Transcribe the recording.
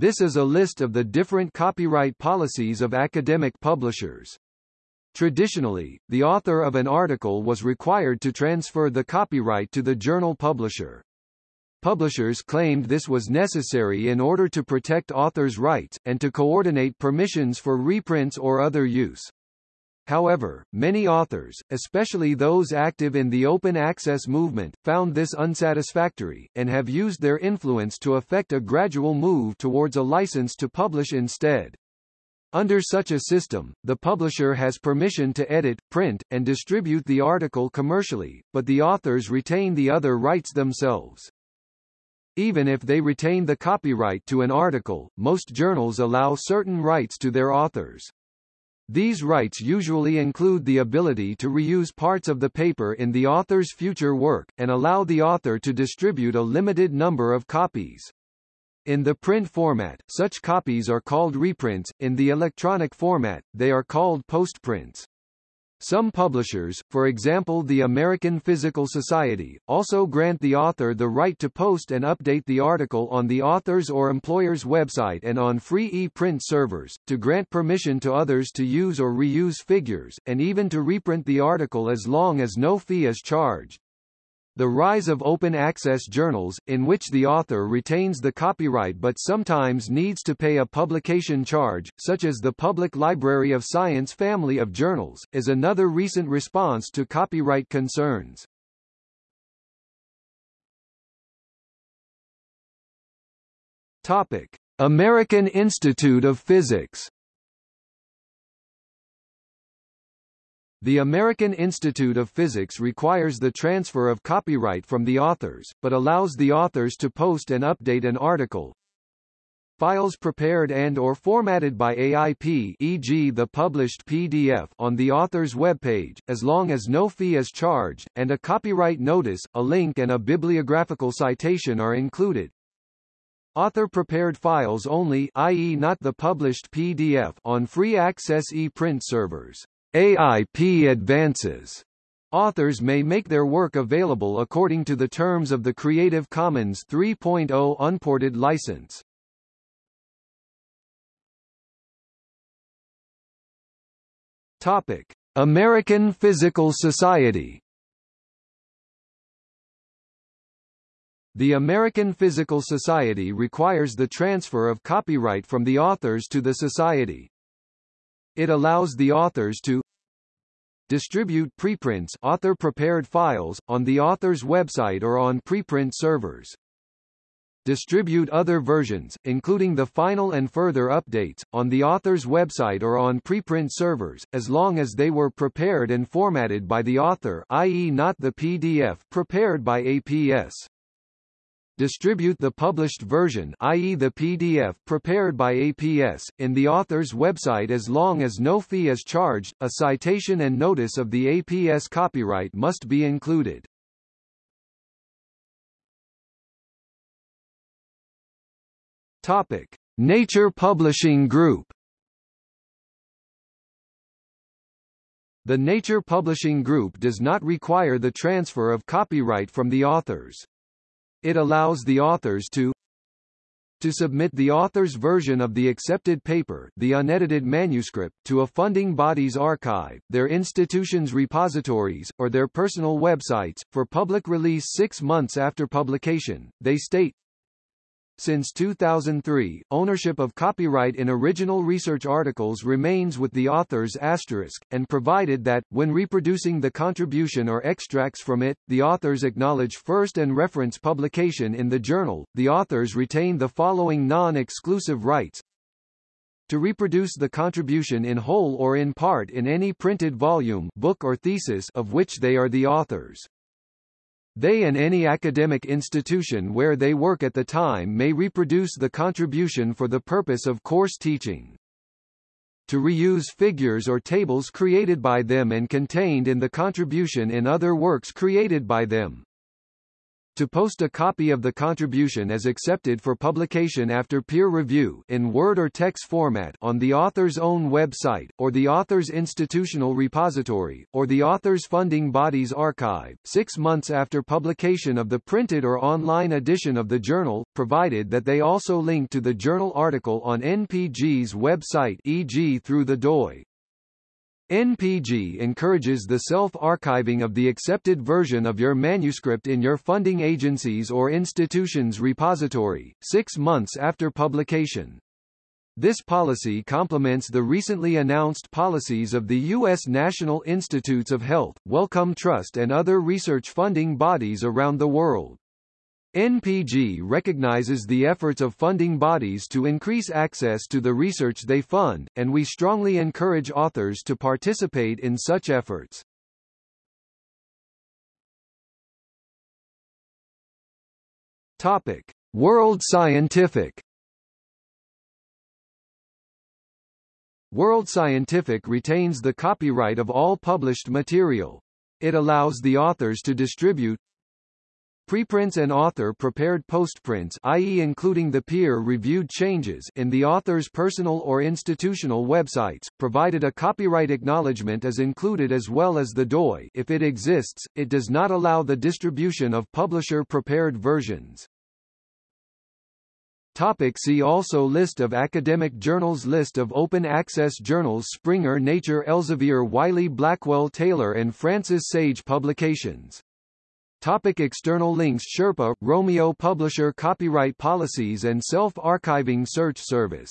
This is a list of the different copyright policies of academic publishers. Traditionally, the author of an article was required to transfer the copyright to the journal publisher. Publishers claimed this was necessary in order to protect authors' rights, and to coordinate permissions for reprints or other use. However, many authors, especially those active in the open access movement, found this unsatisfactory, and have used their influence to effect a gradual move towards a license to publish instead. Under such a system, the publisher has permission to edit, print, and distribute the article commercially, but the authors retain the other rights themselves. Even if they retain the copyright to an article, most journals allow certain rights to their authors. These rights usually include the ability to reuse parts of the paper in the author's future work, and allow the author to distribute a limited number of copies. In the print format, such copies are called reprints, in the electronic format, they are called postprints. Some publishers, for example the American Physical Society, also grant the author the right to post and update the article on the author's or employer's website and on free e-print servers, to grant permission to others to use or reuse figures, and even to reprint the article as long as no fee is charged. The rise of open access journals, in which the author retains the copyright but sometimes needs to pay a publication charge, such as the Public Library of Science family of journals, is another recent response to copyright concerns. Topic: American Institute of Physics The American Institute of Physics requires the transfer of copyright from the authors, but allows the authors to post and update an article. Files prepared and or formatted by AIP e.g. the published PDF on the author's webpage, as long as no fee is charged, and a copyright notice, a link and a bibliographical citation are included. Author-prepared files only i.e. not the published PDF on free access e-print servers. AIP advances. Authors may make their work available according to the terms of the Creative Commons 3.0 unported license. Topic: American Physical Society. The American Physical Society requires the transfer of copyright from the authors to the society. It allows the authors to distribute preprints author-prepared files, on the author's website or on preprint servers. Distribute other versions, including the final and further updates, on the author's website or on preprint servers, as long as they were prepared and formatted by the author i.e. not the PDF prepared by APS distribute the published version i.e. the PDF prepared by APS, in the author's website as long as no fee is charged, a citation and notice of the APS copyright must be included. Topic. Nature Publishing Group The Nature Publishing Group does not require the transfer of copyright from the authors. It allows the authors to to submit the author's version of the accepted paper the unedited manuscript to a funding body's archive, their institution's repositories, or their personal websites, for public release six months after publication. They state, since 2003, ownership of copyright in original research articles remains with the author's asterisk, and provided that, when reproducing the contribution or extracts from it, the authors acknowledge first and reference publication in the journal, the authors retain the following non-exclusive rights to reproduce the contribution in whole or in part in any printed volume book or thesis of which they are the authors. They and any academic institution where they work at the time may reproduce the contribution for the purpose of course teaching. To reuse figures or tables created by them and contained in the contribution in other works created by them. To post a copy of the contribution as accepted for publication after peer review in Word or text format on the author's own website, or the author's institutional repository, or the author's funding body's archive, six months after publication of the printed or online edition of the journal, provided that they also link to the journal article on NPG's website e.g. through the DOI. NPG encourages the self-archiving of the accepted version of your manuscript in your funding agency's or institution's repository, six months after publication. This policy complements the recently announced policies of the U.S. National Institutes of Health, Wellcome Trust and other research funding bodies around the world. NPG recognizes the efforts of funding bodies to increase access to the research they fund, and we strongly encourage authors to participate in such efforts. Topic: World Scientific World Scientific retains the copyright of all published material. It allows the authors to distribute, Preprints and author-prepared postprints i.e. including the peer-reviewed changes in the author's personal or institutional websites, provided a copyright acknowledgement is included as well as the DOI if it exists, it does not allow the distribution of publisher-prepared versions. Topic see also List of academic journals List of open access journals Springer Nature Elsevier Wiley Blackwell Taylor and Francis Sage Publications Topic external links. Sherpa, Romeo Publisher Copyright Policies and Self-Archiving Search Service